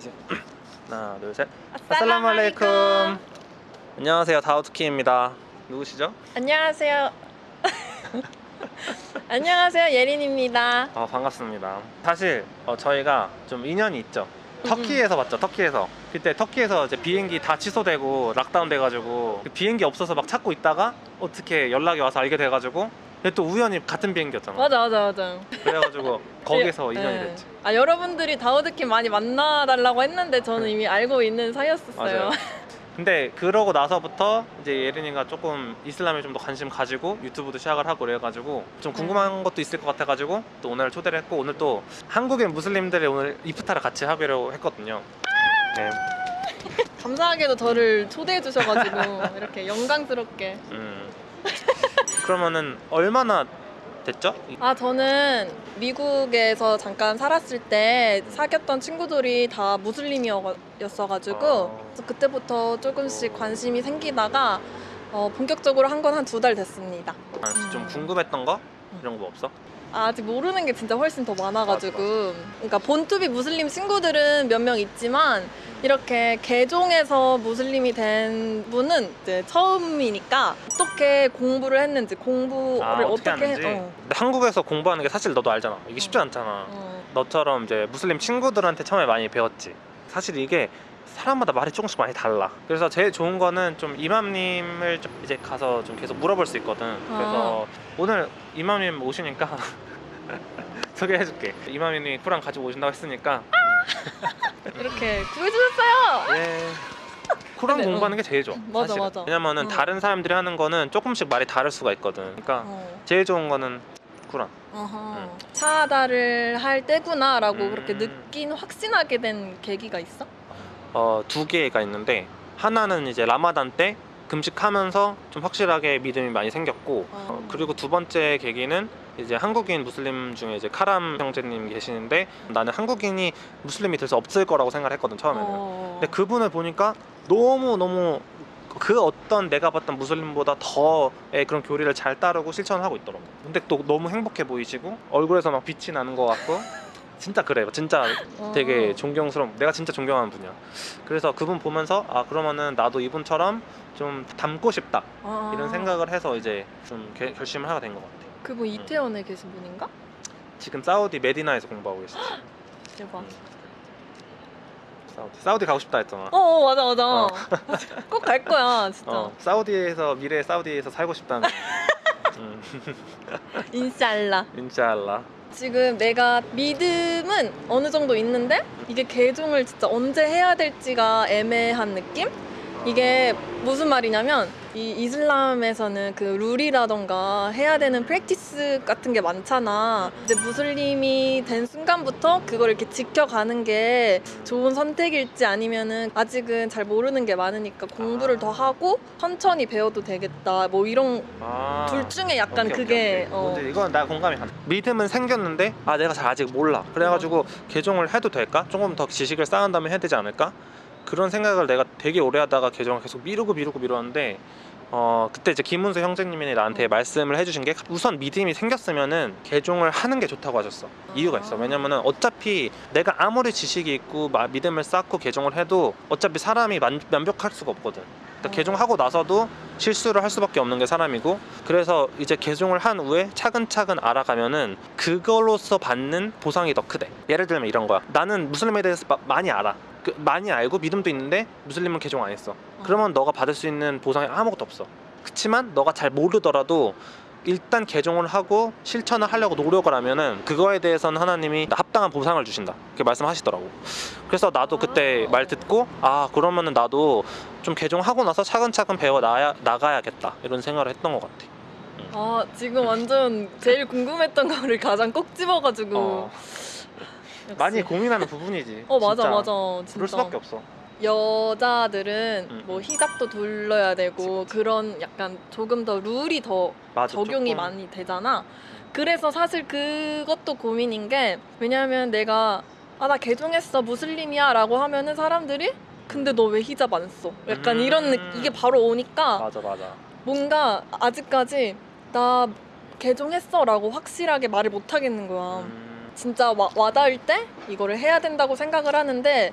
하세요. 하나, 둘, 셋. 아살라무 알레이쿰. 안녕하세요. 다우트키입니다. 누구시죠? 안녕하세요. 안녕하세요 예린입니다. 어, 반갑습니다. 사실 어, 저희가 좀 인연이 있죠. 터키에서 봤죠. 터키에서. 그때 터키에서 이제 비행기 다 취소되고 락다운 돼가지고 그 비행기 없어서 막 찾고 있다가 어떻게 연락이 와서 알게 돼가지고 근데 또 우연히 같은 비행기였잖아. 맞아 맞아 맞아. 그래가지고 거기서 인연이 네. 됐지. 아 여러분들이 다우드킴 많이 만나달라고 했는데 저는 이미 알고 있는 사이였었어요. 네. 맞아요. 근데 그러고 나서부터 이제 예린이가 조금 이슬람에 좀 더 관심 가지고 유튜브도 시작을 하고 그래가지고 좀 궁금한 것도 있을 것 같아가지고 또 오늘 초대를 했고 오늘 또 한국인 무슬림들의 오늘 이프타를 같이 하기로 했거든요. 네. 감사하게도 저를 초대해 주셔가지고 이렇게 영광스럽게. 음. 그러면은 얼마나 됐죠? 아 저는 미국에서 잠깐 살았을 때 사귀었던 친구들이 다 무슬림이었어가지고 어. 그래서 그때부터 조금씩 관심이 생기다가 어, 본격적으로 한 건 한 두 달 됐습니다. 아, 좀 음. 궁금했던 거 이런 거 없어? 아, 아직 모르는 게 진짜 훨씬 더 많아가지고 그러니까 본투비 무슬림 친구들은 몇 명 있지만 이렇게 개종해서 무슬림이 된 분은 이제 처음이니까 어떻게 공부를 했는지 공부를 아, 어떻게, 어떻게, 하는지. 어, 근데 한국에서 공부하는 게 사실 너도 알잖아. 이게 쉽지 않잖아. 어. 너처럼 이제 무슬림 친구들한테 처음에 많이 배웠지. 사실 이게 사람마다 말이 조금씩 많이 달라. 그래서 제일 좋은 거는 좀 이맘님을 좀 이제 가서 좀 계속 물어볼 수 있거든. 그래서 오늘 이맘님 오시니까 소개해줄게. 이맘님이 쿠란 가지고 오신다고 했으니까 이렇게 구해주셨어요. 예. 쿠란 근데, 공부하는 게 제일 좋아. 맞아, 사실은. 맞아. 왜냐면은 어. 다른 사람들이 하는 거는 조금씩 말이 다를 수가 있거든. 그러니까 어. 제일 좋은 거는. 어허. 차다를 할 때구나 라고 음. 그렇게 느낀 확신하게 된 계기가 있어? 어, 두 개가 있는데 하나는 이제 라마단 때 금식하면서 좀 확실하게 믿음이 많이 생겼고 어. 어, 그리고 두 번째 계기는 이제 한국인 무슬림 중에 이제 카람 형제님 계시는데 나는 한국인이 무슬림이 될 수 없을 거라고 생각을 했거든 처음에는 어. 근데 그분을 보니까 너무 너무 그 어떤 내가 봤던 무슬림보다 더의 그런 교리를 잘 따르고 실천을 하고 있더라고 근데 또 너무 행복해 보이시고 얼굴에서 막 빛이 나는 것 같고 진짜 그래 진짜 어. 되게 존경스러운 내가 진짜 존경하는 분이야 그래서 그분 보면서 아 그러면은 나도 이분처럼 좀 닮고 싶다 아. 이런 생각을 해서 이제 좀 개- 결심을 하게 된 것 같아 그분 이태원에 계신 분인가? 지금 사우디 메디나에서 공부하고 계시지 대박. 음. 사우디 사우디 가고 싶다 했잖아 어, 어 맞아 맞아. 어. 꼭 갈 거야 진짜. 어, 사우디에서 미래 사우디에서 살고 싶다는 음, 인샬라. 인샬라 지금 내가 믿음은 어느 정도 있는데 이게 개종을 진짜 언제 해야 될지가 애매한 느낌? 이게 무슨 말이냐면 이 이슬람에서는 그 룰이라던가 해야 되는 프랙티스 같은 게 많잖아. 이제 무슬림이 된 순간부터 그걸 이렇게 지켜가는 게 좋은 선택일지 아니면은 아직은 잘 모르는 게 많으니까 공부를 더 하고 천천히 배워도 되겠다. 뭐 이런 아, 둘 중에 약간 오케이, 그게 오케이, 오케이. 어. 뭔지 이건 나 공감이 가 믿음은 생겼는데 아 내가 잘 아직 몰라 그래가지고 개종을 해도 될까 조금 더 지식을 쌓은 다음에 해야 되지 않을까 그런 생각을 내가 되게 오래 하다가 개종을 계속 미루고 미루고 미뤘는데 어 그때 이제 김문수 형제님이 나한테 어. 말씀을 해주신 게 우선 믿음이 생겼으면은 개종을 하는 게 좋다고 하셨어 이유가 있어 아. 왜냐면은 어차피 내가 아무리 지식이 있고 마- 믿음을 쌓고 개종을 해도 어차피 사람이 만, 완벽할 수가 없거든 그러니까 어. 개종하고 나서도 실수를 할 수밖에 없는 게 사람이고 그래서 이제 개종을 한 후에 차근차근 알아가면은 그걸로서 받는 보상이 더 크대 예를 들면 이런 거야 나는 무슬림에 대해서 마- 많이 알아 그, 많이 알고 믿음도 있는데 무슬림은 개종 안 했어. 그러면 너가 받을 수 있는 보상이 아무것도 없어. 그치만 너가 잘 모르더라도 일단 개종을 하고 실천을 하려고 노력을 하면은 그거에 대해서는 하나님이 합당한 보상을 주신다. 그렇게 말씀하시더라고. 그래서 나도 그때 아. 말 듣고 아 그러면은 나도 좀 개종하고 나서 차근차근 배워 나야, 나가야겠다. 이런 생각을 했던 것 같아. 아 지금 완전 제일 궁금했던 거를 가장 꼭 집어가지고. 어, 역시. 많이 고민하는 부분이지 어 맞아 진짜. 맞아 그럴 진짜 수밖에 없어 여자들은 음, 뭐 음. 히잡도 둘러야 되고 그치, 그런 약간 조금 더 룰이 더 맞아, 적용이 조금. 많이 되잖아 그래서 사실 그것도 고민인 게 왜냐면 내가 아 나 개종했어 무슬림이야 라고 하면은 사람들이 근데 너 왜 히잡 안 써? 약간 음. 이런 느 이게 바로 오니까 맞아 맞아 뭔가 아직까지 나 개종했어 라고 확실하게 말을 못 하겠는 거야. 음, 진짜 와, 와닿을 때 이거를 해야 된다고 생각을 하는데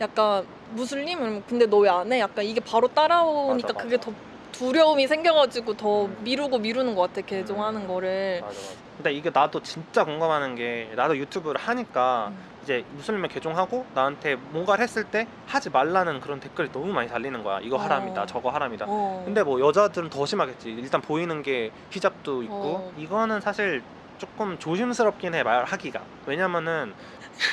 약간 무슬림? 근데 너 왜 안 해? 약간 이게 바로 따라오니까 맞아, 그게 맞아. 더 두려움이 생겨가지고 더 음. 미루고 미루는 것 같아 개종하는 거를 맞아 맞아. 근데 이게 나도 진짜 공감하는 게 나도 유튜브를 하니까 음. 이제 무슬림을 개종하고 나한테 뭔가를 했을 때 하지 말라는 그런 댓글이 너무 많이 달리는 거야. 이거 어. 하람이다, 저거 하람이다. 어. 근데 뭐 여자들은 더 심하겠지. 일단 보이는 게 히잡도 있고 어. 이거는 사실 조금 조심스럽긴 해 말하기가. 왜냐면은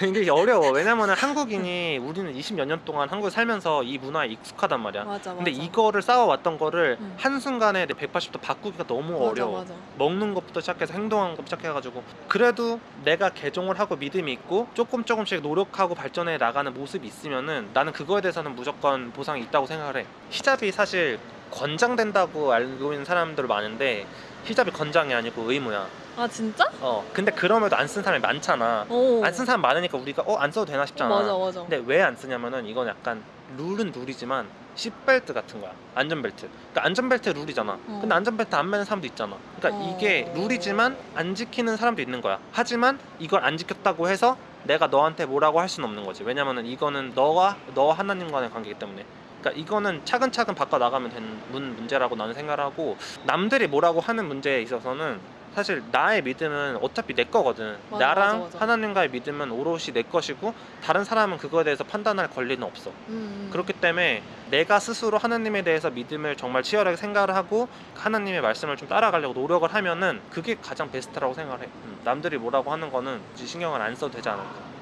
이게 어려워. 왜냐면은 한국인이 우리는 20몇 년 동안 한국에 살면서 이 문화에 익숙하단 말이야. 맞아 맞아 근데 이거를 쌓아왔던 거를 음. 한순간에 180도 바꾸기가 너무 맞아, 어려워. 맞아. 먹는 것부터 시작해서 행동하는 것부터 시작해가지고 그래도 내가 개종을 하고 믿음이 있고 조금 조금씩 노력하고 발전해 나가는 모습이 있으면은 나는 그거에 대해서는 무조건 보상이 있다고 생각을 해 히잡이 사실 권장된다고 알고 있는 사람들 많은데 히잡이 권장이 아니고 의무야. 아 진짜? 어 근데 그럼에도 안 쓴 사람이 많잖아. 어. 안쓴 사람 많으니까 우리가 어 안 써도 되나 싶잖아. 맞아 맞아. 근데 왜 안 쓰냐면은 이건 약간 룰은 룰이지만 시벨트 같은 거야. 안전벨트. 그러니까 안전벨트 룰이잖아. 어. 근데 안전벨트 안 매는 사람도 있잖아. 그러니까 어. 이게 룰이지만 안 지키는 사람도 있는 거야. 하지만 이걸 안 지켰다고 해서 내가 너한테 뭐라고 할 수는 없는 거지. 왜냐면은 이거는 너와 너 하나님과의 관계이기 때문에 그러니까 이거는 차근차근 바꿔 나가면 되는 문 문제라고 나는 생각하고 남들이 뭐라고 하는 문제에 있어서는 사실 나의 믿음은 어차피 내 거거든. 맞아, 나랑 맞아, 맞아. 하나님과의 믿음은 오롯이 내 것이고 다른 사람은 그거에 대해서 판단할 권리는 없어. 음. 그렇기 때문에 내가 스스로 하나님에 대해서 믿음을 정말 치열하게 생각을 하고 하나님의 말씀을 좀 따라가려고 노력을 하면은 그게 가장 베스트라고 생각을 해. 음, 남들이 뭐라고 하는 거는 신경을 안 써도 되지 않을까.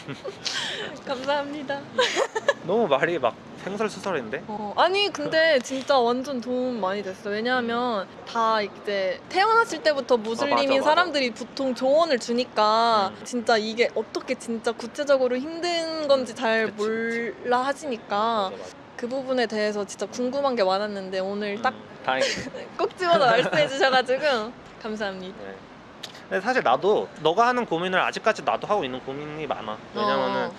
감사합니다 너무 말이 막 횡설수설인데. 어, 아니 근데 진짜 완전 도움 많이 됐어. 왜냐하면 다 이제 태어났을 때부터 무슬림인 어, 맞아, 맞아. 사람들이 보통 조언을 주니까 음. 진짜 이게 어떻게 진짜 구체적으로 힘든 건지 잘 그치, 몰라 하시니까 맞아. 그 부분에 대해서 진짜 궁금한 게 많았는데 오늘 딱 음, 다행이네. 꼭 집어서 말씀해 주셔가지고 감사합니다. 네. 근데 사실 나도 너가 하는 고민을 아직까지 나도 하고 있는 고민이 많아. 왜냐면은 어,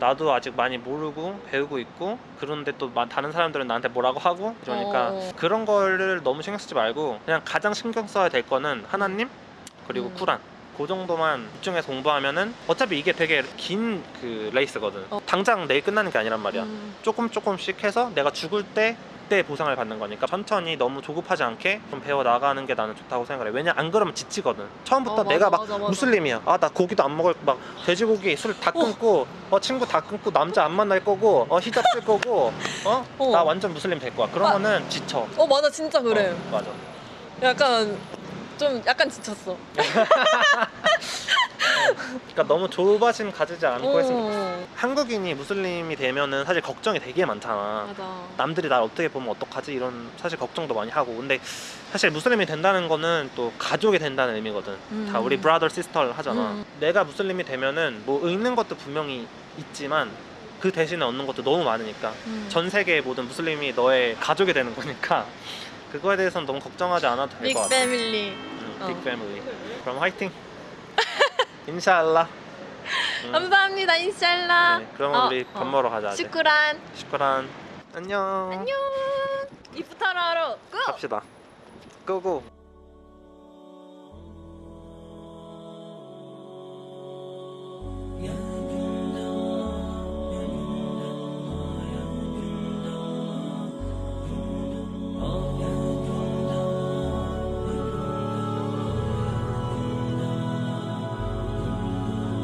나도 아직 많이 모르고 배우고 있고 그런데 또 마- 다른 사람들은 나한테 뭐라고 하고 그러니까 어. 그런 거를 너무 신경 쓰지 말고 그냥 가장 신경 써야 될 거는 하나님 그리고 음. 쿠란 그 정도만 집중해서 공부하면은 어차피 이게 되게 긴 그 레이스거든 어. 당장 내일 끝나는 게 아니란 말이야 음, 조금 조금씩 해서 내가 죽을 때 그때 보상을 받는 거니까 천천히 너무 조급하지 않게 좀 배워 나가는 게 나는 좋다고 생각해. 왜냐 안 그러면 지치거든. 처음부터 어, 내가 맞아, 막 맞아, 맞아. 무슬림이야. 아 나 고기도 안 먹을 막 돼지고기 술 다 끊고 어 친구 다 끊고 남자 안 만날 거고 어 히잡 쓸 거고 어 어. 나 완전 무슬림 될 거야. 그러면은 지쳐. 어 맞아 진짜 그래. 어, 맞아. 약간 좀 약간 지쳤어. 그러니까 너무 조바심 가지지 않고 했으면 좋겠어. 어, 한국인이 무슬림이 되면은 사실 걱정이 되게 많잖아. 맞아. 남들이 날 어떻게 보면 어떡하지 이런 사실 걱정도 많이 하고 근데 사실 무슬림이 된다는 거는 또 가족이 된다는 의미거든 음. 다 우리 brother sister 하잖아 음. 내가 무슬림이 되면은 뭐 잃는 것도 분명히 있지만 그 대신에 얻는 것도 너무 많으니까 음. 전 세계의 모든 무슬림이 너의 가족이 되는 거니까 그거에 대해서는 너무 걱정하지 않아도 될빅것 같아 패밀리. 음, 어. 빅 패밀리 그럼 화이팅 인샬라 음, 감사합니다 인샬라. 네, 그럼 어, 우리 밥 어. 먹으러 가자 슈크란. 슈크란 안녕 안녕. 이프타르 하러 고. 갑시다 고고